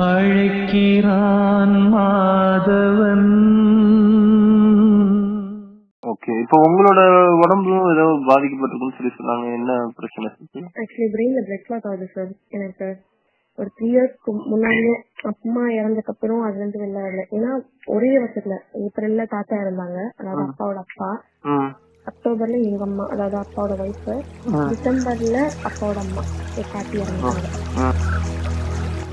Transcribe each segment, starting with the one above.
அழைக்கிறான் Madhavan. Okay இப்போ உங்களோட உடம்பும் ஏதோ பாதிக்கப்பட்டிருக்குன்னு சொல்லி சொன்னாங்க. என்ன பிரச்சனை ஆக்சுவலி பிரெயின்ல பிளட் கிளாட் ஆகுது சார் எனக்கு ஒரு த்ரீ இயர்ஸ்க்கு முன்னாடியே அம்மா இறந்ததுக்கு அப்புறம் அதுல இருந்து வெளில வரல. ஏன்னா ஒரே வருஷத்துல ஏப்ரல்ல தாத்தா இருந்தாங்க. அதாவது அப்பாவோட அப்பா. ம். அக்டோபர்ல எங்க அம்மா அதாவது அப்பாவோட ஒய்ஃப் டிசம்பர்ல அப்பாவோட அம்மா. பாட்டி இறந்தாங்க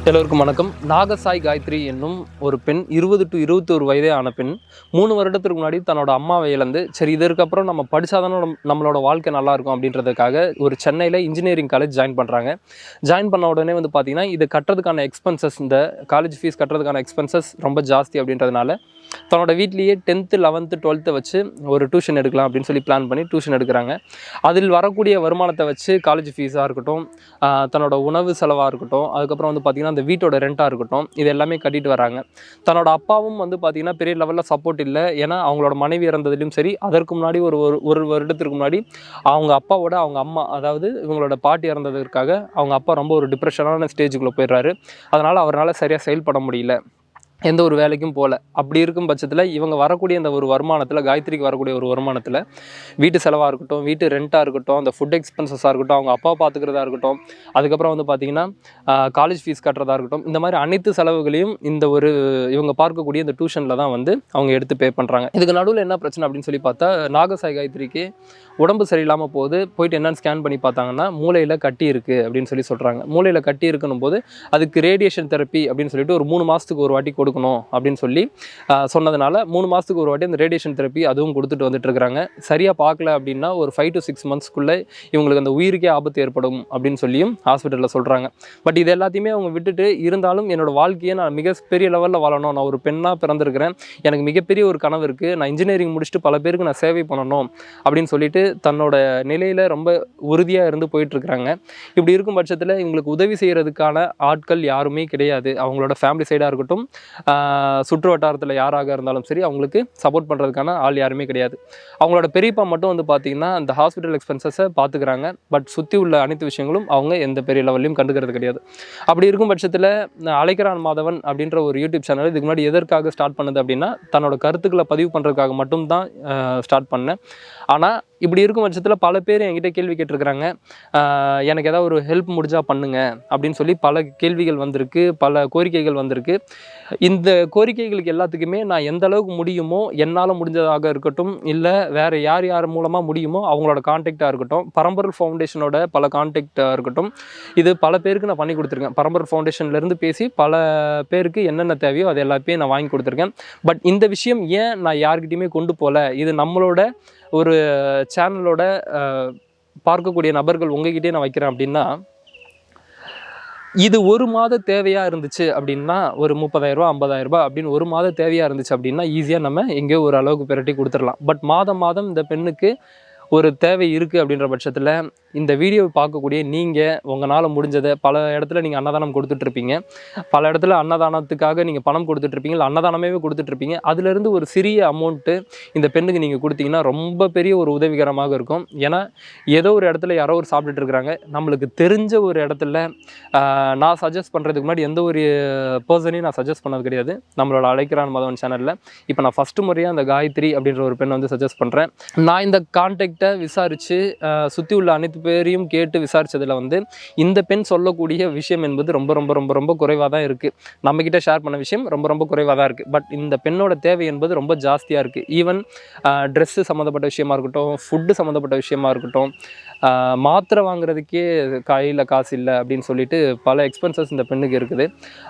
எல்லோருக்கும் வணக்கம். நாகசாய் காயத்ரி என்னும் ஒரு பெண் இருபது டு இருபத்தோரு வயதே ஆன பெண் மூணு வருடத்துக்கு முன்னாடி தன்னோட அம்மாவை இழந்து சரி இதற்கப்புறம் நம்ம படித்தாதான நம்மளோட வாழ்க்கை நல்லாயிருக்கும் அப்படின்றதுக்காக ஒரு சென்னையில் இன்ஜினியரிங் காலேஜ் ஜாயின் பண்ணுறாங்க ஜாயின் பண்ண உடனே வந்து பார்த்திங்கன்னா இது கட்டுறதுக்கான எக்ஸ்பென்சஸ் இந்த காலேஜ் ஃபீஸ் கட்டுறதுக்கான எக்ஸ்பென்சஸ் ரொம்ப ஜாஸ்தி அப்படின்றதுனால தன்னோட வீட்லேயே டென்த்து லெவன்த்து டுவெல்த்தை வச்சு ஒரு டியூஷன் எடுக்கலாம் அப்படின்னு சொல்லி பிளான் பண்ணி டியூஷன் எடுக்கிறாங்க. அதில் வரக்கூடிய வருமானத்தை வச்சு காலேஜ் ஃபீஸாக இருக்கட்டும் தன்னோட உணவு செலவாக இருக்கட்டும் அதுக்கப்புறம் வந்து பார்த்திங்கன்னா அந்த வீட்டோட ரெண்ட்டாக இருக்கட்டும் இது எல்லாமே கட்டிட்டு வராங்க. தன்னோட அப்பாவும் வந்து பார்த்திங்கன்னா பெரிய லெவலில் சப்போர்ட் இல்லை. ஏன்னா அவங்களோட மனைவி இறந்ததுலையும் சரி அதற்கு முன்னாடி ஒரு ஒரு ஒரு வருடத்திற்கு முன்னாடி அவங்க அப்பாவோட அவங்க அம்மா அதாவது இவங்களோட பாட்டி இறந்ததற்காக அவங்க அப்பா ரொம்ப ஒரு டிப்ரெஷனான ஸ்டேஜுக்குள்ளே போயிடுறாரு. அதனால் அவரால் சரியாக செயல்பட முடியல. எந்த ஒரு வேலைக்கும் போகல அப்படி இருக்கும் பட்சத்தில் இவங்க வரக்கூடிய அந்த ஒரு வருமானத்தில் காயத்ரிக்கு வரக்கூடிய ஒரு வருமானத்தில் வீட்டு செலவாக இருக்கட்டும் வீட்டு ரெண்ட்டாக இருக்கட்டும் அந்த ஃபுட் எக்ஸ்பென்சஸாக இருக்கட்டும் அவங்க அப்பா பார்த்துக்கிறதா இருக்கட்டும் அதுக்கப்புறம் வந்து பார்த்திங்கன்னா காலேஜ் ஃபீஸ் கட்டுறதா இருக்கட்டும் இந்த மாதிரி அனைத்து செலவுகளையும் இந்த ஒரு இவங்க பார்க்கக்கூடிய இந்த டியூஷனில் தான் வந்து அவங்க எடுத்து பே பண்ணுறாங்க இதுக்கு நடுவில் என்ன பிரச்சனை அப்படின்னு சொல்லி பார்த்தா நாகசாய் காயத்ரிக்கு உடம்பு சரியில்லாமல் போது போயிட்டு என்னென்னு ஸ்கேன் பண்ணி பார்த்தாங்கன்னா மூளையில் கட்டி இருக்குது அப்படின்னு சொல்லி சொல்கிறாங்க மூளையில் கட்டி இருக்கணும் போது அதுக்கு ரேடியேஷன் தெரப்பி அப்படின்னு சொல்லிட்டு ஒரு மூணு மாதத்துக்கு ஒரு வாட்டி கொடுக்கணும் அப்படின்னு சொல்லி சொன்னதுனால மூணு மாதத்துக்கு ஒரு வாட்டி அந்த ரேடியேஷன் தெரப்பி அதுவும் கொடுத்துட்டு வந்துட்டு சரியாக பார்க்கல அப்படின்னா ஒரு ஃபைவ் டு சிக்ஸ் மந்த்ஸ்க்குள்ளே இவங்களுக்கு அந்த உயிருக்கே ஆபத்து ஏற்படும் அப்படின்னு சொல்லியும் ஹாஸ்பிட்டலில் சொல்கிறாங்க பட் இது எல்லாத்தையுமே அவங்க விட்டுட்டு இருந்தாலும் என்னோட வாழ்க்கையை நான் மிகப்பெரிய லெவலில் வாழணும். நான் ஒரு பெண்ணாக பிறந்திருக்கிறேன். எனக்கு மிகப்பெரிய ஒரு கனவு இருக்குது நான் இன்ஜினியரிங் முடிச்சுட்டு பல பேருக்கு நான் சேவை பண்ணணும் அப்படின்னு சொல்லிட்டு தன்னோட நிலையில் ரொம்ப உறுதியாக இருந்து போயிட்டுருக்குறாங்க இப்படி இருக்கும் பட்சத்தில் இவங்களுக்கு உதவி செய்கிறதுக்கான ஆட்கள் யாருமே கிடையாது. அவங்களோட ஃபேமிலி சைடாக இருக்கட்டும் சுற்று வட்டாரத்தில் யாராக இருந்தாலும் சரி அவங்களுக்கு சப்போர்ட் பண்ணுறதுக்கான ஆள் யாருமே கிடையாது. அவங்களோட பெரியப்பா மட்டும் வந்து பார்த்திங்கன்னா அந்த ஹாஸ்பிட்டல் எக்ஸ்பென்சஸை பார்த்துக்கிறாங்க பட் சுற்றி உள்ள அனைத்து விஷயங்களும் அவங்க எந்த பெரிய லெவல்லையும் கண்டுக்கிறது கிடையாது. அப்படி இருக்கும் பட்சத்தில் அழைக்கிறான் மாதவன் அப்படின்ற ஒரு யூடியூப் சேனல் இதுக்கு முன்னாடி எதற்காக ஸ்டார்ட் பண்ணுது அப்படின்னா தன்னோட கருத்துக்களை பதிவு பண்ணுறதுக்காக மட்டும்தான் ஸ்டார்ட் பண்ணேன். ஆனால் இப்படி இருக்கும் பட்சத்தில் பல பேர் என்கிட்ட கேள்வி கேட்டிருக்கிறாங்க. எனக்கு ஏதாவது ஒரு ஹெல்ப் முடிஞ்சால் பண்ணுங்க அப்படின்னு சொல்லி பல கேள்விகள் வந்திருக்கு பல கோரிக்கைகள் வந்திருக்கு. இந்த கோரிக்கைகளுக்கு எல்லாத்துக்குமே நான் எந்த அளவுக்கு முடியுமோ என்னால் முடிஞ்சதாக இருக்கட்டும் இல்லை வேறு யார் யார் மூலமாக முடியுமோ அவங்களோட கான்டாக்டாக இருக்கட்டும் பரம்பரல் ஃபவுண்டேஷனோட பல கான்டாக்டாக இருக்கட்டும் இது பல பேருக்கு நான் பண்ணி கொடுத்துருக்கேன். பரம்பரல் ஃபவுண்டேஷன்லேருந்து பேசி பல பேருக்கு என்னென்ன தேவையோ அது எல்லாத்தையும் நான் வாங்கி கொடுத்துருக்கேன். பட் இந்த விஷயம் ஏன் நான் யார்கிட்டையுமே கொண்டு போகல இது நம்மளோட ஒரு சேனலோட பார்க்கக்கூடிய நபர்கள் உங்ககிட்டே நான் வைக்கிறேன் அப்படின்னா இது ஒரு மாத தேவையாக இருந்துச்சு அப்படின்னா ஒரு முப்பதாயிரரூபா ஐம்பதாயிரரூபா அப்படின்னு ஒரு மாத தேவையாக இருந்துச்சு அப்படின்னா ஈஸியாக நம்ம எங்கேயோ ஒரு அளவுக்கு பிரட்டி கொடுத்துடலாம். பட் மாதம் மாதம் இந்த பெண்ணுக்கு ஒரு தேவை இருக்குது அப்படின்ற பட்சத்தில் இந்த வீடியோவை பார்க்கக்கூடிய நீங்கள் உங்களால் முடிஞ்சதை பல இடத்துல நீங்கள் அன்னதானம் கொடுத்துட்ருப்பீங்க பல இடத்துல அன்னதானத்துக்காக நீங்கள் பணம் கொடுத்துட்ருப்பீங்க இல்லை அன்னதானமே கொடுத்துட்ருப்பீங்க அதுலேருந்து ஒரு சிறிய அமௌண்ட்டு இந்த பெண்ணுக்கு நீங்கள் கொடுத்தீங்கன்னா ரொம்ப பெரிய ஒரு உதவிகரமாக இருக்கும். ஏன்னா ஏதோ ஒரு இடத்துல யாரோ ஒரு சாப்பிட்டுட்டு இருக்கிறாங்க நம்மளுக்கு தெரிஞ்ச ஒரு இடத்துல நான் சஜஸ்ட் பண்ணுறதுக்கு முன்னாடி எந்த ஒரு பர்சனையும் நான் சஜஸ்ட் பண்ணது கிடையாது. நம்மளோட அழைக்கிறான் மதவன் சேனலில் இப்போ நான் ஃபஸ்ட்டு முறையாக அந்த காயத்ரி அப்படின்ற ஒரு பெண்ணை வந்து சஜஸ்ட் பண்ணுறேன் நான் இந்த கான்டாக்டை விசாரித்து சுற்றி உள்ள அனைத்து பேரையும் கேட்டு விசாரித்ததில் வந்து இந்த பெண் சொல்லக்கூடிய விஷயம் என்பது ரொம்ப ரொம்ப ரொம்ப ரொம்ப குறைவாக தான் இருக்குது நம்மக்கிட்ட ஷேர் பண்ண விஷயம் ரொம்ப ரொம்ப குறைவாக தான் இருக்குது பட் இந்த பெண்ணோட தேவை என்பது ரொம்ப ஜாஸ்தியாக இருக்குது ஈவன் ட்ரெஸ்ஸு சம்மந்தப்பட்ட விஷயமா இருக்கட்டும் ஃபுட்டு சம்மந்தப்பட்ட விஷயமா இருக்கட்டும் மாத்திரை வாங்குறதுக்கே கையில் காசு இல்லை அப்படின்னு சொல்லிட்டு பல எக்ஸ்பென்சஸ் இந்த பெண்ணுக்கு இருக்குது.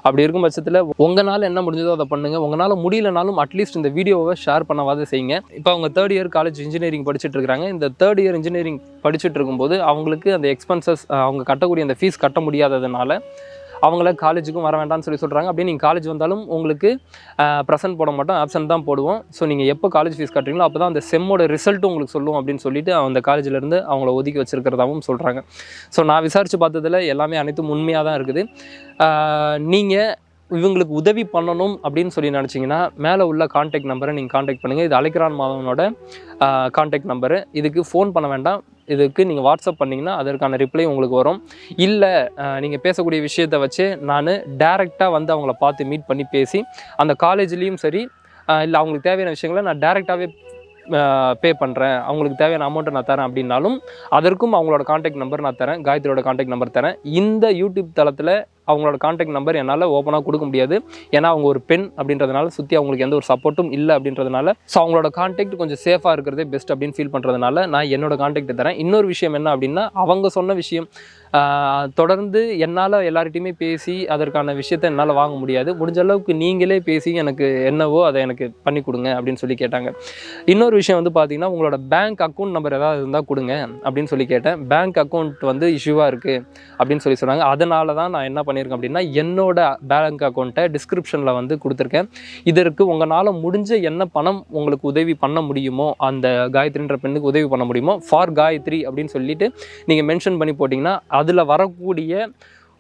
அப்படி இருக்கும் பட்சத்தில் உங்களால் என்ன முடிஞ்சதோ அதை பண்ணுங்கள் உங்களால் முடியலனாலும் அட்லீஸ்ட் இந்த வீடியோவை ஷேர் பண்ணவாத செய்யுங்க. இப்போ அவங்க தேர்ட் இயர் காலேஜ் இன்ஜினியரிங் படிச்சுட்டு இருக்கிறாங்க. இந்த தேர்ட் இயர் இன்ஜினியரிங் படிச்சுட்டு இருக்கும்போது அவங்களுக்கு அந்த எக்ஸ்பென்சஸ் அவங்க கட்டக்கூடிய அந்த ஃபீஸ் கட்ட முடியாததுனால அவங்கள காலேஜுக்கும் வர வேண்டாம்னு சொல்லி சொல்கிறாங்க அப்படியே நீங்கள் காலேஜ் வந்தாலும் உங்களுக்கு ப்ரெசென்ட் போட மாட்டோம் ஆப்சன்ட் தான் போடுவோம். ஸோ நீங்கள் எப்போ காலேஜ் ஃபீஸ் கட்டுறீங்களோ அப்போ தான் அந்த செம்மோட ரிசல்ட்டும் உங்களுக்கு சொல்லுவோம் அப்படின்னு சொல்லிட்டு அந்த காலேஜ்லேருந்து அவங்கள ஒதுக்கி வச்சுருக்கிறதாகவும் சொல்கிறாங்க ஸோ நான் விசாரித்து பார்த்ததுல எல்லாமே அனைத்தும் உண்மையாக தான் இருக்குது. நீங்கள் இவங்களுக்கு உதவி பண்ணணும் அப்படின்னு சொல்லி நினச்சிங்கன்னா மேலே உள்ள காண்டாக்ட் நம்பரை நீங்கள் காண்டாக்ட் பண்ணுங்கள் இது அழைக்கிறான் மாதவனோட காண்டாக்ட் நம்பரு இதுக்கு ஃபோன் பண்ண வேண்டாம். இதுக்கு நீங்கள் வாட்ஸ்அப் பண்ணிங்கன்னா அதற்கான ரிப்ளை உங்களுக்கு வரும். இல்லை நீங்கள் பேசக்கூடிய விஷயத்தை வச்சு நான் டேரெக்டாக வந்து அவங்கள பார்த்து மீட் பண்ணி பேசி அந்த காலேஜ்லேயும் சரி இல்லை அவங்களுக்கு தேவையான விஷயங்களை நான் டேரெக்டாகவே பே பண்ணுறேன் அவங்களுக்கு தேவையான அமௌண்ட்டை நான் தரேன் அப்படின்னாலும் அதற்கும் அவங்களோட காண்டாக்ட் நம்பர் நான் தரேன். காயத்ரியோட காண்டாக்ட் நம்பர் தரேன். இந்த யூடியூப் தளத்தில் அவங்களோட காண்டாக்ட் நம்பர் என்னால் ஓப்பனாக கொடுக்க முடியாது. ஏன்னா அவங்க ஒரு பெண் அப்படின்றதுனால சுற்றி அவங்களுக்கு எந்த ஒரு சப்போர்ட்டும் இல்லை அப்படின்றதுனால. ஸோ அவங்களோட காண்டாக்ட் கொஞ்சம் சேஃபாக இருக்கிறதே பெஸ்ட் அப்படின்னு ஃபீல் பண்ணுறதுனால நான் என்னோட காண்டாக்ட் தரேன். இன்னொரு விஷயம் என்ன அப்படின்னா அவங்க சொன்ன விஷயம் தொடர்ந்து என்னால் எல்லார்கிட்டையுமே பேசி அதற்கான விஷயத்தை என்னால் வாங்க முடியாது. முடிஞ்ச அளவுக்கு நீங்களே பேசி எனக்கு என்னவோ அதை எனக்கு பண்ணி கொடுங்க அப்படின்னு சொல்லி கேட்டாங்க. இன்னொரு விஷயம் வந்து பார்த்தீங்கன்னா உங்களோட பேங்க் அக்கௌண்ட் நம்பர் ஏதாவது இருந்தால் கொடுங்க அப்படின்னு சொல்லி கேட்டேன். பேங்க் அக்கௌண்ட் வந்து இஷ்யூவாக இருக்குது அப்படின்னு சொல்லி சொன்னாங்க. அதனால தான் நான் என்ன பண்ணியிருக்கேன் அப்படின்னா என்னோட பேங்க் அக்கௌண்ட்டை டிஸ்கிரிப்ஷனில் வந்து கொடுத்துருக்கேன். இதற்கு உங்களால் முடிஞ்ச என்ன பணம் உங்களுக்கு உதவி பண்ண முடியுமோ அந்த காயத்ரின்ற பெண்ணுக்கு உதவி பண்ண முடியுமோ ஃபார் காயத்ரி அப்படின்னு சொல்லிட்டு நீங்கள் மென்ஷன் பண்ணி போட்டிங்கன்னா அதில் வரக்கூடிய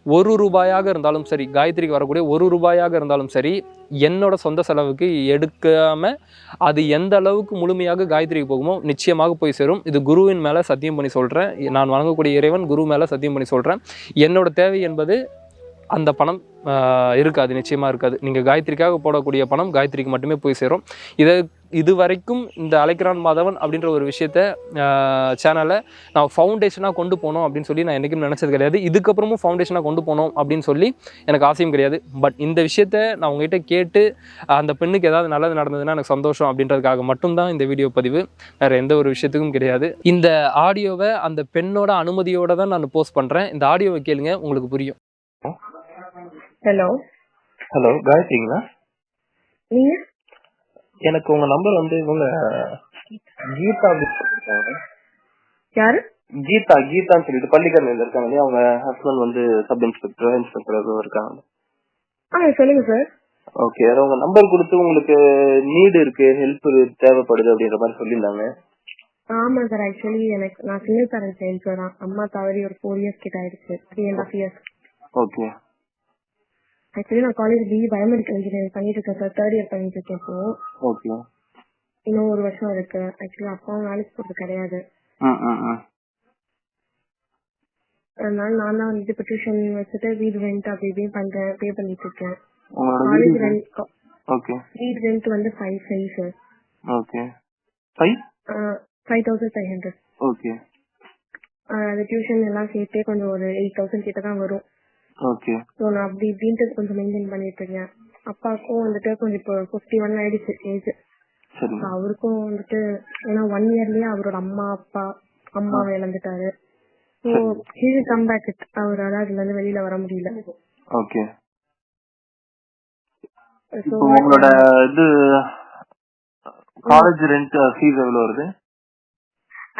ஒரு ரூபாயாக இருந்தாலும் சரி காயத்ரிக்கு வரக்கூடிய ஒரு ரூபாயாக இருந்தாலும் சரி என்னோட சொந்த செலவுக்கு எடுக்காமல் அது எந்த அளவுக்கு முழுமையாக காயத்ரிக்கு போகுமோ நிச்சயமாக போய் சேரும். இது குருவின் மேலே சத்தியம் பண்ணி சொல்கிறேன் நான் வணங்கக்கூடிய இறைவன் குரு மேலே சத்தியம் பண்ணி சொல்கிறேன் என்னோட தேவை என்பது அந்த பணம் இருக்காது நிச்சயமாக இருக்காது. நீங்கள் காயத்ரிக்காக போடக்கூடிய பணம் காயத்ரிக்கு மட்டுமே போய் சேரும். இதை இது வரைக்கும் இந்த அலைக்கிறான் மாதவன் அப்படின்ற ஒரு விஷயத்த சேனலை நான் ஃபவுண்டேஷனாக கொண்டு போனோம் அப்படின்னு சொல்லி நான் என்றைக்கும் நினச்சது கிடையாது. இதுக்கப்புறமும் ஃபவுண்டேஷனாக கொண்டு போகணும் அப்படின்னு சொல்லி எனக்கு ஆசையும் கிடையாது. பட் இந்த விஷயத்த நான் உங்ககிட்ட கேட்டு அந்த பெண்ணுக்கு ஏதாவது நல்லது நடந்ததுன்னா எனக்கு சந்தோஷம் அப்படின்றதுக்காக மட்டும்தான் இந்த வீடியோ பதிவு. வேறு எந்த ஒரு விஷயத்துக்கும் கிடையாது. இந்த ஆடியோவை அந்த பெண்ணோட அனுமதியோடு தான் நான் போஸ்ட் பண்ணுறேன் இந்த ஆடியோவை கேளுங்க உங்களுக்கு புரியும். ஹலோ ஹலோ காயத்ரிங்களா? நீங்க? எனக்கு உங்க நம்பர் வந்து இவங்க கீதா யாரு? கீதா கீதான்னு சொல்லிட்டு பள்ளிக்கரணையில இருக்காங்க இல்லையா? அவங்க ஹஸ்பண்ட் வந்து சப் இன்ஸ்பெக்டர் இன்ஸ்பெக்டர் ஏதோ இருக்காங்க. ஆ சொல்லுங்க சார் ஓகே உங்க நம்பர் கொடுத்து உங்களுக்கு நீடு இருக்கு ஹெல்ப் தேவைப்படுது அப்படின்ற மாதிரி சொல்லியிருந்தாங்க. ஆமா சார் ஆக்சுவலி எனக்கு நான் சிங்கிள் பேரண்ட் சைல்டு அம்மா தவறி ஒரு ஃபோர் இயர்ஸ் கிட்ட ஆயிடுச்சு. Three and half years okay actually நான் காலேஜ் பிஇ பயோமெடிக்கல் இன்ஜினியரிங் பண்ணிட்டு இருக்கேன் சார் தேர்ட் இயர் பண்ணிட்டு இருக்கேன் இப்போ. ஓகே இன்னும் ஒரு வருஷம் இருக்கு. ஆக்சுவலி அப்பாவும் வேலைக்கு போறது கிடையாது. அதனால நான் தான் வந்துட்டு இப்போ டியூஷன் வச்சுட்டு வீடு ரெண்ட் அப்படி இப்படின்னு பண்றேன் பே பண்ணிட்டு இருக்கேன். காலேஜ் ரெண்ட் ஓகே வீடு ரெண்ட் வந்து five five sir okay five five thousand five hundred okay அது டியூஷன் எல்லாம் சேர்த்தே கொஞ்சம் ஒரு எயிட் தௌசண்ட் கிட்ட தான் வரும். ஓகே ஸோ நான் அப்படி இப்படின்ட்டு கொஞ்சம் மெயின்டைன் பண்ணிட்டு இருக்கேன். அப்பாவுக்கும் வந்துட்டு கொஞ்சம் இப்போ ஃபிஃப்டி ஒன் ஆயிடுச்சு ஏஜ் அவருக்கும் வந்துட்டு ஏன்னா ஒன் இயர்லயே அவரோட அம்மா அப்பா அம்மாவை இழந்துட்டாரு. ஸோ ஹீல் கம் பேக் அவரால் அதுல இருந்து வெளியில வர முடியல. ஓகே உங்களோட இது காலேஜ் ரெண்ட் ஃபீஸ் எவ்வளவு வருது?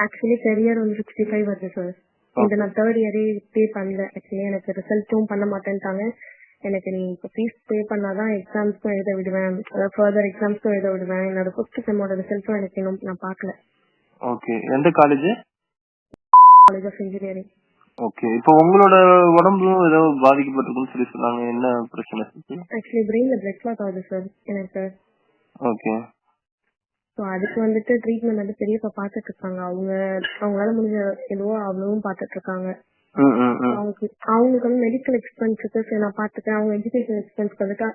ஆக்சுவலி கரியர் வந்து சிக்ஸ்டி ஃபைவ் வருது சார் இந்த நான் தேர்ட் இயரே பே பண்ணல. ஆக்சுவலி எனக்கு ரிசல்ட்டும் பண்ண மாட்டேன்ட்டாங்க. எனக்கு நீ இப்போ ஃபீஸ் பே பண்ணாதான் எக்ஸாம்ஸ்க்கும் எழுத விடுவேன். அதாவது ஃபர்தர் எக்ஸாம்ஸ்க்கும் எழுத விடுவேன். என்னோட ஃபிஃப்த் செம்மோட ரிசல்ட்டும் எனக்கு இன்னும் நான் பார்க்கல. ஓகே எந்த college college of engineering okay இப்போ உங்களோட உடம்பும் ஏதோ பாதிக்கப்பட்டிருக்குன்னு சொல்லி சொன்னாங்க. என்ன பிரச்சனை? ஆக்சுவலி பிரெயின்ல பிளட் ஆகுது சார் எனக்கு ஓகே ஸோ அதுக்கு வந்துட்டு ட்ரீட்மெண்ட் வந்து பெரியப்பா பார்த்துட்டு இருக்காங்க அவங்க அவங்களால முடிஞ்ச எதுவோ அவ்வளவும் பார்த்துட்டு இருக்காங்க அவங்களுக்கு அவங்களுக்கு வந்து மெடிக்கல் எக்ஸ்பென்ஸுக்கு சரி நான் பார்த்துக்கிறேன் அவங்க எஜுகேஷன் எக்ஸ்பென்ஸ்க்கு வந்துட்டு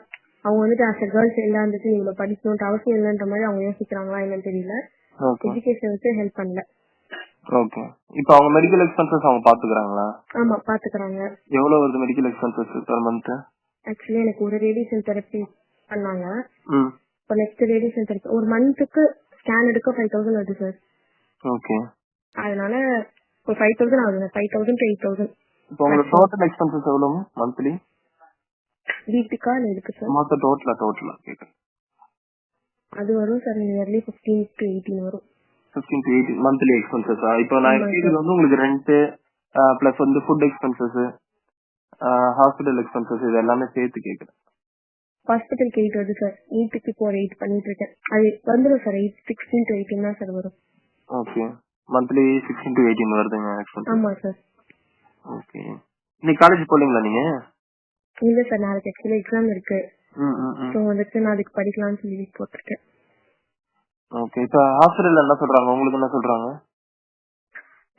அவங்க வந்துட்டு ஆஸ் அ கேர்ள்ஸ் எல்லாம் வந்துட்டு இவ்வளவு படிக்கணும்ன்ற அவசியம் இல்லைன்ற மாதிரி அவங்க யோசிக்கிறாங்களா என்னன்னு தெரியல. ஓகே. எஜுகேஷனுக்கு ஹெல்ப் பண்ணல. ஓகே. இப்போ அவங்க மெடிக்கல் எக்ஸ்பென்சஸ் அவங்க பாத்துக்கறாங்களா? ஆமா பாத்துக்கிறாங்க. எவ்வளவு வருது medical expenses per month actually எனக்கு ஒரு ரேடியேஷன் தெரப்பி பண்ணாங்க. இப்போ நெக்ஸ்ட் ரேடியேஷன் தெரப்பி ஒரு மந்த்துக்கு ஸ்கேன் எடுக்க ஃபைவ் தௌசண்ட் வருது சார் ஓகே அதனால ஒரு ஃபைவ் தௌசண்ட் ஆகுது five thousand to eight thousand இப்போ உங்க டோட்டல் எக்ஸ்பென்சஸ் எவ்வளவு மந்த்லி வீட்டுக்கா இருக்கு சார் மொத்த டோட்டலா டோட்டலா கேக்குறேன். அது வரும் sir nearly fifteen to eighteen வரும். Fifteen to eighteen monthly expenses இப்போ நான் கேக்குறது வந்து உங்களுக்கு ரெண்ட் பிளஸ் வந்து ஃபுட் எக்ஸ்பென்சஸ் ஹாஸ்பிட்டல் எக்ஸ்பென்சஸ் இது எல்லாமே சேர்த்து கேக்குறேன். ஹாஸ்பிட்டலுக்கு எயிட் வருது சார் நீட்டுக்கு இப்போ எயிட் பண்ணிட்டு இருக்கேன். அது வந்துடும் sir eight sixteen to eighteen தான் சார் வரும். Okay monthly sixteen to eighteen வருதுங்க ஆமா சார் ஓகே இன்னைக்கு காலேஜ் போலீங்களா நீங்க? இல்ல சார் நாளைக்கு ஆக்சுவலி எக்ஸாம் இருக்கு. ஸோ வந்துட்டு நான் அதுக்கு படிக்கலாம்னு சொல்லி போட்டிருக்கேன். ஓகே இப்போ ஹாஸ்பிட்டல்ல என்ன சொல்றாங்க? உங்களுக்கு என்ன சொல்றாங்க?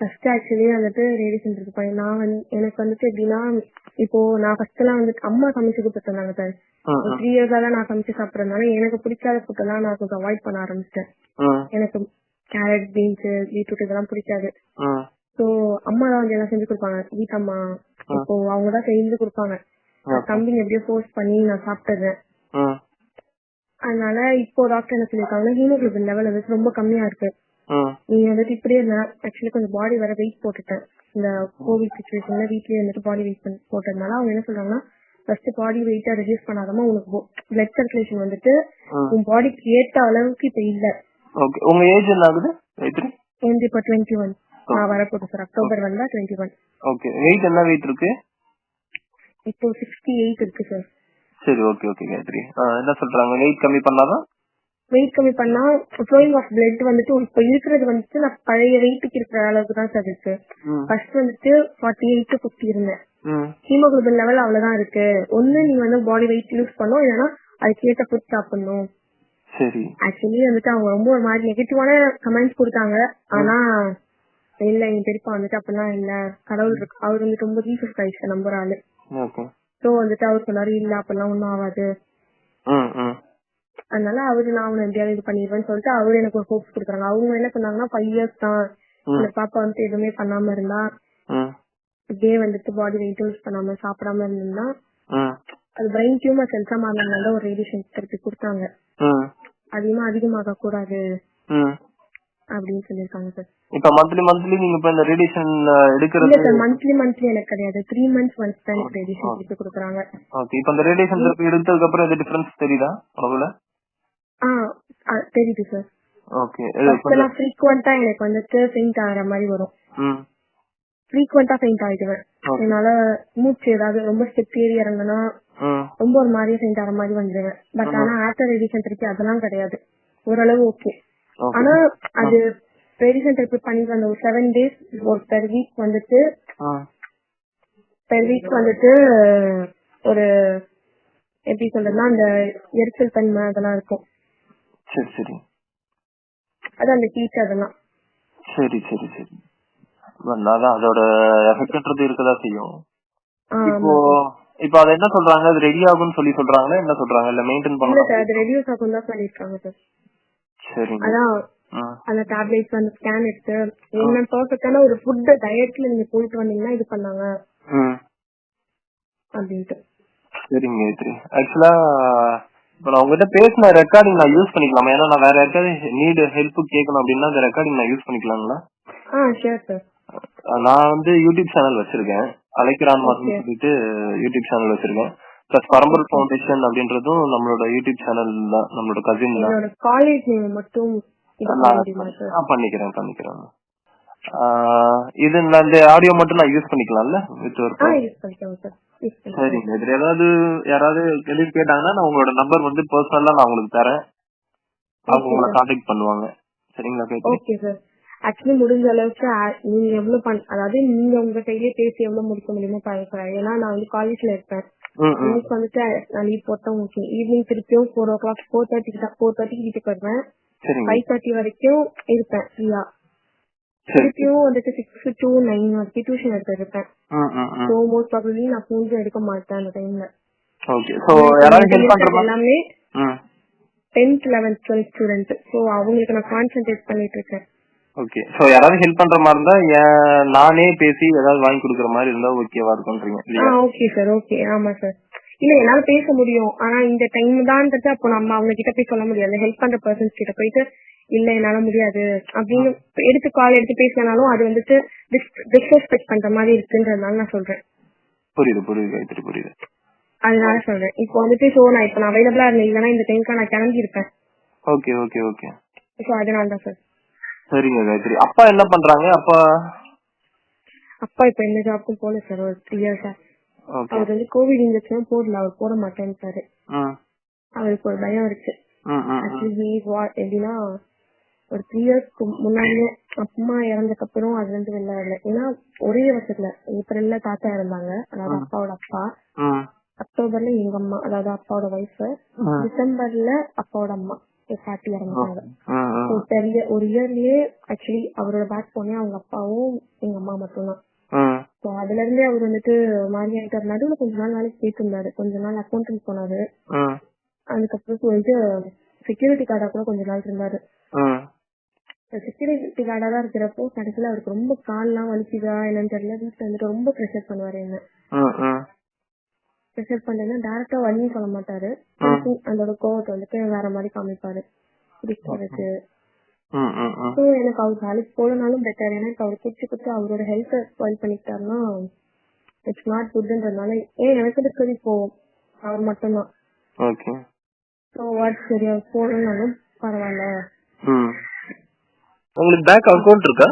ஃபர்ஸ்ட் ஆக்சுவலி வந்துட்டு ரேடியேஷன் இருக்கு நான் வந்து எனக்கு வந்துட்டு எப்படின்னா இப்போ நான் ஃபர்ஸ்ட் எல்லாம் வந்துட்டு அம்மா சமைச்சு கொடுத்துருந்தாங்க சார் த்ரீ இயர்ஸா தான் நான் சமைச்சு சாப்பிடறதுனால எனக்கு பிடிக்காத ஃபுட் எல்லாம் நான் கொஞ்சம் அவாய்ட் பண்ண ஆரம்பிச்சிட்டேன். எனக்கு கேரட் பீன்ஸ் பீட்ரூட் இதெல்லாம் பிடிக்காது. சோ அம்மா தான் வந்து எல்லாம் செஞ்சு கொடுப்பாங்க. வீட்டம்மா இப்போ அவங்க தான் செஞ்சு கொடுப்பாங்க. தம்பிங்க எப்படியோ ஃபோர்ஸ் பண்ணி நான் சாப்பிட்டுறேன். அதனால இப்போ டாக்டர் என்ன சொல்லியிருக்காங்க ஹீமோகுளோபின் லெவல் வந்துட்டு ரொம்ப கம்மியா இருக்கு. நீங்க வந்துட்டு இப்படியே ஆக்சுவலி கொஞ்சம் பாடி வர வெயிட் போட்டுட்டேன் இந்த கோவிட் சுச்சுவேஷன்ல வீட்லயே வந்துட்டு பாடி வெயிட் போட்டதுனால அவங்க என்ன சொல்றாங்கன்னா ஃபர்ஸ்ட் பாடி வெயிட்டா ரெடியூஸ் பண்ணாதமா உனக்கு பிளட் சர்க்குலேஷன் வந்துட்டு. உன் பாடிக்கு ஏத்த அளவுக்கு இப்ப இல்ல. ஓகே உங்க ஏஜ் என்ன ஆகுது? எனக்கு இப்ப டுவெண்ட்டி ஒன் நான் வரப்போகுது சார் அக்டோபர் வந்தா டுவெண்ட்டி ஒன் ஓகே வெயிட் என்ன வெயிட் இருக்கு? இப்போ சிக்ஸ்டி எயிட் இருக்கு சார் சரி ஓகே ஓகே காயத்ரி என்ன சொல்றாங்க? வெயிட் கம்மி பண்ணாதான் வெயிட் கம்மி பண்ணா ஃப்ளோயிங் ஆஃப் பிளட் வந்துட்டு இப்ப இருக்கிறது வந்துட்டு நான் பழைய வெயிட்டுக்கு இருக்கிற அளவுக்கு தான் சார் இருக்கு. ஃபர்ஸ்ட் வந்துட்டு ஃபார்ட்டி எயிட் ஃபிஃப்டி இருந்தேன். ஹீமோகுளோபின் லெவல் அவ்வளவுதான் இருக்கு. ஒண்ணு நீ வந்து பாடி வெயிட் யூஸ் பண்ணும் இல்லைன்னா அதுக்கேற்ற ஃபுட் சாப்பிடணும் ஆக்சுவலி வந்துட்டு அவங்க ரொம்ப ஒரு மாதிரி நெகட்டிவான கமெண்ட்ஸ் கொடுத்தாங்க. ஆனா இல்ல எங்க பெரியப்பா வந்துட்டு அப்படிலாம் இல்ல. கடவுள் இருக்கு. அவர் வந்துட்டு ரொம்ப ஜீசஸ் கிரைஸ்ட நம்புற ஆளு. சோ வந்துட்டு அவர் சொன்னாரு இல்ல அப்பெல்லாம் ஒண்ணும் ஆகாது அதனால அவரு நான் அவனை எப்படியாவது இது பண்ணிடுவேன்னு சொல்லிட்டு அவரு எனக்கு ஒரு ஹோப்ஸ் கொடுக்குறாங்க. அவங்க என்ன பண்ணாங்கன்னா ஃபைவ் இயர்ஸ் தான். இந்த பாப்பா வந்துட்டு எதுவுமே பண்ணாம இருந்தா இப்படியே வந்துட்டு பாடி வெயிட் யூஸ் பண்ணாம சாப்பிடாம இருந்தா அது பிரெயின் டியூமர் செல்ஸா மாறினால ஒரு ரேடியேஷன் தெரப்பி கொடுத்தாங்க. அதிகமா அதிகமாக கூடாது அப்படின்னு சொல்லியிருக்காங்க சார் இப்ப மந்த்லி மந்த்லி நீங்க இப்ப இந்த ரேடியேஷன் இல்ல எடுக்கிறது சார் மந்த்லி மந்த்லி எனக்கு கிடையாது. த்ரீ மந்த்ஸ் ஒன்ஸ் தான் எனக்கு ரேடியேஷன் எடுத்து கொடுக்குறாங்க. ஓகே இப்ப இந்த ரேடியேஷன் தெரப்பி எடுத்ததுக்கு அப்புறம் எது டிஃபரன்ஸ் தெரியுதா உடம்புல ஆ ஆ, தெரியுது சார் ஓகே எல்லாம் ஃப்ரீக்வெண்டா எனக்கு வந்துட்டு ஃபெயிண்ட் ஆகிற மாதிரி வரும். ஃப்ரீக்வெண்டா ஃபெயிண்ட் ஆயிடுவேன். என்னால மூச்சு ஏதாவது ரொம்ப ஸ்டெப் ஏறி இறங்குனா ரொம்ப ஒரு மாதிரியே ஃபெயிண்ட் ஆகிற மாதிரி வந்துடுவேன் பட் ஆனா ஆஃப்டர் ரேடியேஷன் தெரப்பி அதெல்லாம் கிடையாது. ஓரளவு ஓகே ஆனா அது ரேடியேஷன் தெரப்பி பண்ணிட்டு வந்த ஒரு செவன் டேஸ் ஒரு பெர் வீக் வந்துட்டு பெர் வீக் வந்துட்டு ஒரு எப்படி சொல்றதுன்னா அந்த எரிச்சல் தன்மை அதெல்லாம் இருக்கும். சரி சரி. அது அந்த ஹீட் அதெல்லாம் சரி சரி சரி. அதான் அதோட எஃபெக்ட்ன்றது இருக்கதா செய்யும். இப்போ இப்போ அது என்ன சொல்றாங்க? அது ரெடி ஆகும்னு சொல்லி சொல்றாங்களா? என்ன சொல்றாங்க? இல்ல மெயின்டைன் பண்ணலாம் சார் அது ரெடியூஸ் ஆகும் தான் சொல்லியிருக்காங்க சார் சரிங்க. அதான் அந்த டேப்லெட்ஸ் அந்த ஸ்கேன் எடுத்து என்ன பர்ஃபெக்டான ஒரு ஃபுட் டயட்ல நீங்க போயிட்டு வந்தீங்கன்னா இது பண்ணாங்க. ம். அப்படின்ட்டு. சரிங்க ஆக்சுவலா இப்போ நான் உங்ககிட்ட பேசின ரெக்கார்டிங் நான் யூஸ் பண்ணிக்கலாமா? ஏன்னா நான் வேற யாருக்காவது நீடு ஹெல்ப் கேட்கணும் அப்படின்னா அந்த ரெக்கார்டிங் நான் யூஸ் பண்ணிக்கலாங்களா நான் வந்து யூடியூப் சேனல் வச்சிருக்கேன். அலைக்கிறான் Okay. சொல்லிட்டு யூடியூப் சேனல் வச்சிருக்கேன். பிளஸ் பரம்பல் ஃபவுண்டேஷன் அப்படின்றதும் நம்மளோட யூடியூப் சேனல் தான் நம்மளோட கசின் தான். காலேஜ் மட்டும் பண்ணிக்கிறேன் பண்ணிக்கிறேன். இது நான் இந்த ஆடியோ மட்டும் நான் யூஸ் பண்ணிக்கலாம்ல? வித் ஒரு சரிங்க. இதுல ஏதாவது யாராவது கேள்வி கேட்டாங்கன்னா நான் உங்களோட நம்பர் வந்து பர்சனலா நான் உங்களுக்கு தரேன். அவங்க உங்களை. கான்டாக்ட் பண்ணுவாங்க. சரிங்களா ஓகே சார் ஆக்சுவலி முடிஞ்ச அளவுக்கு நீங்க எவ்வளவு பண் அதாவது நீங்க உங்க கையிலேயே பேசி எவ்வளவு முடிக்க முடியுமோ பாருங்க ஏன்னா நான் வந்து காலேஜ்ல இருப்பேன். இன்னைக்கு வந்துட்டு நான் லீவ் போட்டா ஓகே ஈவினிங் திருப்பியும் ஃபோர் ஓ கிளாக் ஃபோர் தேர்ட்டிக்கு தான் ஃபோர் தேர்ட்டிக்கு வீட்டுக்கு வருவேன். ஃபைவ் தேர்ட்டி வரைக்கும் இருப்பேன் ஃப்ரீயா திருப்பியும் வந்துட்டு சிக்ஸ் டு நைன் வரைக்கும் டியூஷன் எடுத்து இருப்பேன் ம் ம் ம் ஸோ மோஸ்ட் ப்ராபப்ளி நான் ஃபோன்ஸ் எடுக்க மாட்டேன் அந்த டைம்ல ஓகே ஸோ யாராவது ஹெல்ப் பண்ற மாதிரி எல்லாமே ம் tenth eleventh twelfth student so அவங்களுக்கு நான் கான்சென்ட்ரேட் பண்ணிட்டு இருக்கேன். ஓகே யாராவது ஹெல்ப் பண்ற மாதிரி இருந்தா நானே பேசி ஏதாவது வாங்கி கொடுக்குற மாதிரி இருந்தா ஓகேவா இருக்கும்ன்றீங்க ஓகே சார் ஓகே ஆமா சார் இல்ல என்னால பேச முடியும். ஆனா இந்த டைம் தான்றது அப்போ நம்ம அவங்க கிட்ட போய் சொல்ல முடியாது. ஹெல்ப் பண்ற பர்சன்ஸ் கிட்ட போயிட்டு இல்ல என்னால முடியாது. அப்படின்னு எடுத்து கால் எடுத்து பேசினாலும் அது வந்துட்டு டிஸ்ரெஸ்பெக்ட் பண்ற மாதிரி இருக்குன்றதுனால நான் சொல்றேன். புரியுது புரியுது காயத்ரி புரியுது. அதனால சொல்றேன். இப்போ வந்துட்டு ஸோ நான் இப்போ நான் அவைலபிளா இருந்தேன். இல்லைன்னா இந்த டைம்க்கு நான் கிளம்பி இருப்பேன். ஓகே ஓகே ஓகே ஸோ அதனால தான் சார் சரிங்க காயத்ரி அப்பா என்ன பண்றாங்க? அப்பா? அப்பா இப்ப எந்த ஜாப்க்கும் போல சார் ஒரு த்ரீ இயர்ஸா ஓகே அவர் வந்து கோவிட் இன்ஜெக்ஷன் போடல. அவர் போட மாட்டேன்ட்டாரு. ம். அவருக்கு ஒரு பயம் இருக்கு. எப்படின்னா ஒரு த்ரீ இயர்ஸ்க்கு முன்னாடியே அம்மா இறந்ததுக்கு அப்புறம் அதுல இருந்து வெளில வரல. ஏன்னா ஒரே வருஷத்துல ஏப்ரல்ல தாத்தா இறந்தாங்க. அதாவது அப்பாவோட அப்பா. அக்டோபர்ல எங்க அம்மா அதாவது அப்பாவோட ஒய்ஃப். டிசம்பர்ல அப்பாவோட அம்மா பாட்டி இறந்துட்டாங்க. ஒரு இயர்லயே ஆக்சுவலி அவரோட பேக் போனே அவங்க அப்பாவும் எங்க அம்மா மட்டும்தான். ஸோ அதுல இருந்தே அவர் வந்துட்டு மாறி ஆயிட்டார். நடுவுல கொஞ்ச நாள் வேலைக்கு போயிட்டு கொஞ்ச நாள் அக்கௌண்டன்ட் போனாரு. அதுக்கப்புறம் சொல்லிட்டு செக்யூரிட்டி கார்டா கூட கொஞ்ச நாள் இருந்தாரு. செக்யூரிட்டி கார்டா தான் இருக்கிறப்போ கடைசியில அவருக்கு ரொம்ப கால்லாம் வலிக்குதா என்னன்னு தெரியல. வீட்டுல வந்துட்டு ரொம்ப ப்ரெஷர் பண்ணுவாரு என்ன. ப்ரெஷர் பண்ணேன்னா டேரக்டா வலியும் சொல்ல மாட்டாரு. அதோட கோவத்தை வந்துட்டு வேற மாதிரி காமிப்பாரு. ஸோ எனக்கு அவர் வேலைக்கு போலனாலும் பெட்டர் ஏன்னா அவர் குடிச்சு குடிச்சு அவரோட ஹெல்த்தை ஸ்பாயில் பண்ணிக்கிட்டாருன்னா இட்ஸ் நாட் குட்ன்றதுனால ஏன் எனக்கு இருக்கிறது இப்போ அவர் மட்டும்தான். ஸோ ஒர்க் சரியா போகலனாலும் பரவாயில்ல. ம். உங்களுக்கு பேங்க் அக்கவுண்ட் இருக்கா?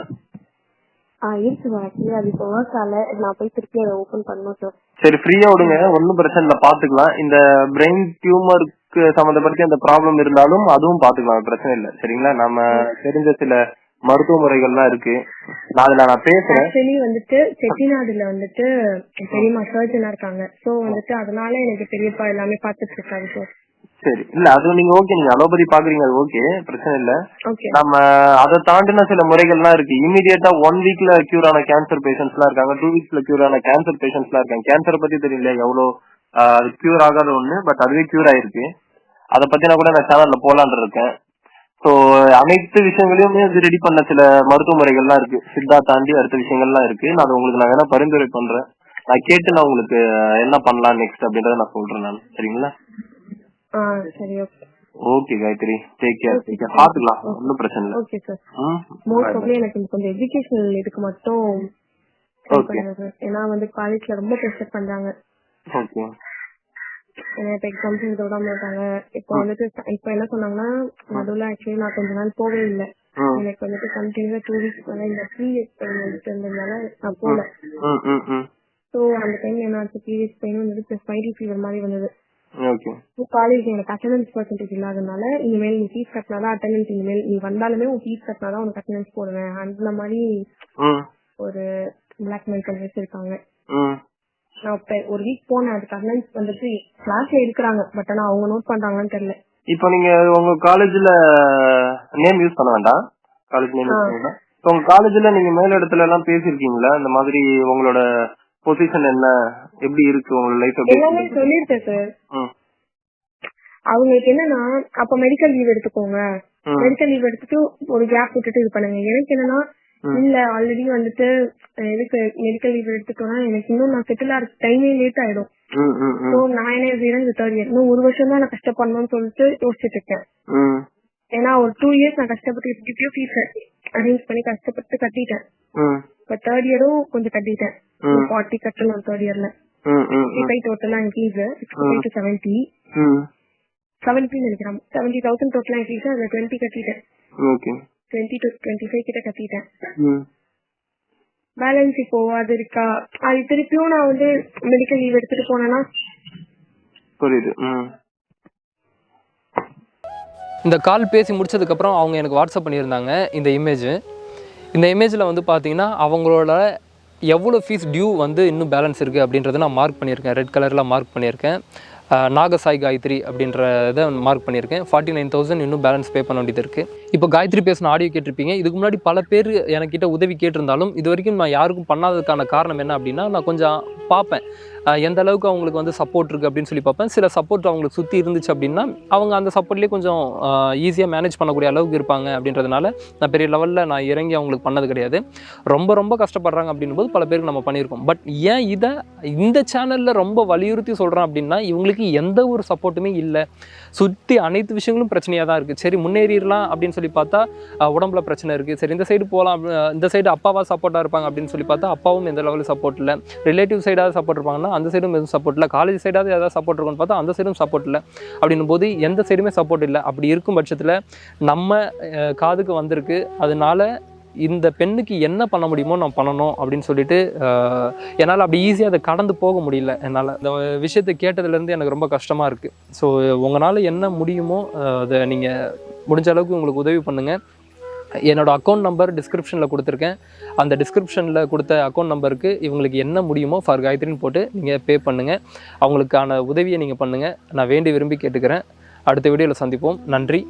ஆ இருக்கு ஆக்சுவலி அது இப்போ ஒர்க் நான் போய் திருப்பி அதை ஓபன் பண்ணணும் சார் சரி ஃப்ரீயா விடுங்க. ஒன்னும் பிரச்சனை இல்ல. பாத்துக்கலாம் இந்த பிரெயின் டியூமருக்கு சம்பந்தப்பட்ட அந்த ப்ராப்ளம் இருந்தாலும் அதுவும் பாத்துக்கலாம் பிரச்சனை இல்ல. சரிங்களா? நம்ம தெரிஞ்ச சில மருத்துவ முறைகள்லாம் இருக்கு. நான் அதுல நான் பேசுறேன். ஆக்சுவலி வந்துட்டு செட்டிநாடுல வந்துட்டு பெரியம்மா சர்ஜனா இருக்காங்க. சோ வந்துட்டு அதனால எனக்கு பெரியப்பா எல்லாமே பாத்துட்டு இருக்காரு சார் சரி. இல்ல அது நீங்க ஓகே நீங்க அலோபதி பாக்குறீங்க அது ஓகே பிரச்சனை இல்ல. நம்ம அதை தாண்டின சில முறைகள்லாம் இருக்கு. இமீடியட்டா ஒன் வீக்ல கியூர் ஆன கேன்சர் பேஷண்ட்ஸ் எல்லாம் இருக்காங்க. டூ வீக்ஸ்ல கியூர் ஆன கேன்சர் பேஷண்ட்ஸ் எல்லாம் இருக்காங்க. கேன்சர் பத்தி தெரியல எவ்வளவு அது கியூர் ஆகாத ஒண்ணு பட் அதுவே கியூர் ஆயிருக்கு. அதை பத்தி நான் கூட நான் சேனல்ல போலான்னு இருக்கேன். சோ அனைத்து விஷயங்களையுமே இது ரெடி பண்ண சில மருத்துவ முறைகள்லாம் இருக்கு. சித்தா தாண்டி அடுத்த விஷயங்கள்லாம் இருக்கு. நான் அதை உங்களுக்கு நான் வேணா பரிந்துரை பண்றேன். நான் கேட்டு நான் உங்களுக்கு என்ன பண்ணலாம் நெக்ஸ்ட் அப்படின்றத நான் சொல்றேன் நான். சரிங்களா? சரி okay okay Gayathri. Take care பாத்துக்கலாம் ஒன்னும் பிரச்சனை இல்லை. ஓகே சார் மோஸ்ட் ஆஃப்லி எனக்கு கொஞ்சம் எஜுகேஷனல் இதுக்கு மட்டும் சார் ஏன்னா வந்து காலேஜ்ல ரொம்ப ப்ரெஷர் பண்றாங்க. ஓகே இப்ப எக்ஸாம்ஸ் எழுத விடாம இருக்காங்க இப்போ வந்துட்டு இப்ப என்ன சொன்னாங்கன்னா நடுவுல ஆக்சுவலி நான் கொஞ்ச நாள் போவே இல்லை. எனக்கு வந்துட்டு கண்டினியூஸா டூ வீக்ஸ் மேல இந்த பீரியட் பெயின் வந்துட்டு இருந்ததுனால நான் போல. சோ அந்த டைம் என்ன ஆச்சு பீரியட் பெயின் வந்துட்டு பிளஸ் வைரல் ஃபீவர் மாதிரி வந்தது. ஓகே காலேஜ் எனக்கு அட்டண்டன்ஸ் பர்சன்டேஜ் இல்லாதனால இனிமேல் நீ ஃபீஸ் கட்டினாதான் அட்டண்டன்ஸ் இனிமேல் நீ வந்தாலுமே உன் ஃபீஸ் கட்டினாதான் உனக்கு அட்டண்டன்ஸ் போடுவேன். அந்த மாதிரி ஒரு பிளாக்மெயில் பண்ணி வச்சிருக்காங்க நான் இப்ப ஒரு வீக் போனேன் அதுக்கு அட்டண்டன்ஸ் வந்துட்டு கிளாஸ்ல இருக்கிறாங்க. பட் ஆனா அவங்க நோட் பண்றாங்களான்னு தெரியல. இப்போ நீங்க உங்க காலேஜ்ல நேம் யூஸ் பண்ண வேண்டாம். காலேஜ் நேம் யூஸ் பண்ண வேண்டாம். உங்க காலேஜ்ல நீங்க மேல் இடத்துல எல்லாம் பேசிருக்கீங்களா இந்த மாதிரி உங்களோட பொசிஷன் என்ன? எப்படி இருக்கு உங்களோட லைஃப் எல்லாமே இருக்கு? சொல்லியிருக்கேன் சார் அவங்களுக்கு என்னன்னா அப்ப மெடிக்கல் லீவ் எடுத்துக்கோங்க. மெடிக்கல் லீவ் எடுத்துட்டு ஒரு கேப் விட்டுட்டு இது பண்ணுங்க. எனக்கு என்னன்னா இல்ல ஆல்ரெடி வந்துட்டு எதுக்கு மெடிக்கல் லீவ் எடுத்துட்டோம்னா எனக்கு இன்னும் நான் செட்டில் ஆகிற டைமே லேட் ஆயிடும். நான் என்ன செய்யறேன் தேர்ட் இயர் இன்னும் ஒரு வருஷம் தான் நான் கஷ்டப்படணும்னு சொல்லிட்டு யோசிச்சுட்டு இருக்கேன். ஏன்னா ஒரு டூ இயர்ஸ் நான் கஷ்டப்பட்டு எப்படியோ ஃபீஸ் அரேஞ்ச் பண்ணி கஷ்டப்பட்டு கட்டிட்டேன். இப்ப தேர்ட் இயரும் கொஞ்சம் கட்டிட்டேன். ஃபார்ட்டி கட்டணும் தேர்ட் இயர்ல டோட்டலா என் fees sixty to seventy seventy நினைக்கிறேன். செவன்டி தௌசண்ட் டோட்டலா ஃபீஸ் அதுல டுவெண்ட்டி கட்டிட்டேன். டுவெண்ட்டி டு டுவெண்ட்டி ஃபைவ் கிட்ட கட்டிட்டேன். பேலன்ஸ் இப்போ அது இருக்கா? அது திருப்பியும் நான் வந்து மெடிக்கல் லீவ் எடுத்துட்டு போனேன்னா புரியுது. இந்த கால் பேசி முடிச்சதுக்கப்புறம் அவங்க எனக்கு வாட்ஸ்அப் பண்ணியிருந்தாங்க இந்த இமேஜ் இந்த இமேஜில் வந்து பார்த்தீங்கன்னா அவங்களோட எவ்வளோ ஃபீஸ் டியூ வந்து இன்னும் பேலன்ஸ் இருக்குது அப்படின்றத நான் மார்க் பண்ணியிருக்கேன். ரெட் கலரில் மார்க் பண்ணியிருக்கேன். நாகசாய் காயத்ரி அப்படின்றத மார்க் பண்ணியிருக்கேன். ஃபார்ட்டி நைன் தௌசண்ட் இன்னும் பேலன்ஸ் பே பண்ண வேண்டியது இருக்குது இப்போ காயத்ரி பேசின ஆடியோ கேட்டிருப்பீங்க. இதுக்கு முன்னாடி பல பேர் எனக்கிட்ட உதவி கேட்டிருந்தாலும் இது வரைக்கும் நான் யாருக்கும் பண்ணாததுக்கான காரணம் என்ன அப்படின்னா நான் கொஞ்சம் பார்ப்பேன். எந்த அளவுக்கு அவங்களுக்கு வந்து சப்போர்ட் இருக்குது அப்படின்னு சொல்லி பார்ப்பேன். சில சப்போர்ட் அவங்களுக்கு சுற்றி இருந்துச்சு அப்படின்னா அவங்க அந்த சப்போர்ட்லேயே கொஞ்சம் ஈஸியாக மேனேஜ் பண்ணக்கூடிய அளவுக்கு இருப்பாங்க அப்படின்றதுனால நான் பெரிய லெவலில் நான் இறங்கி அவங்களுக்கு பண்ணது கிடையாது. ரொம்ப ரொம்ப கஷ்டப்படுறாங்க அப்படின்னும் போது பல பேருக்கு நம்ம பண்ணியிருக்கோம். பட் ஏன் இதை இந்த சேனலில் ரொம்ப வலியுறுத்தி சொல்கிறேன் அப்படின்னா இவங்களுக்கு எந்த ஒரு சப்போர்ட்டுமே இல்லை. சுற்றி அனைத்து விஷயங்களும் பிரச்சனையாக தான் இருக்குது சரி முன்னேறிடலாம் அப்படின்னு சொல்லி பார்த்தா உடம்புல பிரச்சனை இருக்குது சரி இந்த சைடு போகலாம் இந்த சைடு அப்பாவா சப்போர்ட்டாக இருப்பாங்க அப்படின்னு சொல்லி பார்த்தா அப்பாவும் எந்த லெவலில் சப்போர்ட் இல்லை. ரிலேட்டிவ் சைடாக சப்போர்ட் இருப்பாங்கன்னா அந்த சைடும் எதுவும் சப்போர்ட் இல்லை. காலேஜ் சைடாவது ஏதாவது சப்போர்ட் இருக்கும்னு பார்த்தா அந்த சைடும் சப்போர்ட் இல்லை. அப்படின்னும் போது எந்த சைடுமே சப்போர்ட் இல்லை. அப்படி இருக்கும் பட்சத்தில் நம்ம காதுக்கு வந்திருக்கு. அதனால இந்த பெண்ணுக்கு என்ன பண்ண முடியுமோ நான் பண்ணணும் அப்படின்னு சொல்லிட்டு என்னால் அப்படி ஈஸியாக அதை கடந்து போக முடியல என்னால். இந்த விஷயத்தை கேட்டதுலேருந்து எனக்கு ரொம்ப கஷ்டமாக இருக்குது ஸோ உங்களால் என்ன முடியுமோ அதை நீங்கள் முடிஞ்ச அளவுக்கு உங்களுக்கு உதவி பண்ணுங்கள் என்னோடய அக்கௌண்ட் நம்பர் டிஸ்கிரிப்ஷனில் கொடுத்துருக்கேன். அந்த டிஸ்கிரிப்ஷனில் கொடுத்த அக்கௌண்ட் நம்பருக்கு இவங்களுக்கு என்ன முடியுமோ ஃபார் காயத்ரின்னு போட்டு நீங்கள் பே பண்ணுங்கள் அவங்களுக்கான உதவியை நீங்கள் பண்ணுங்கள் நான் வேண்டி விரும்பி கேட்டுக்கிறேன். அடுத்த வீடியோவில் சந்திப்போம். நன்றி.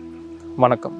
வணக்கம்.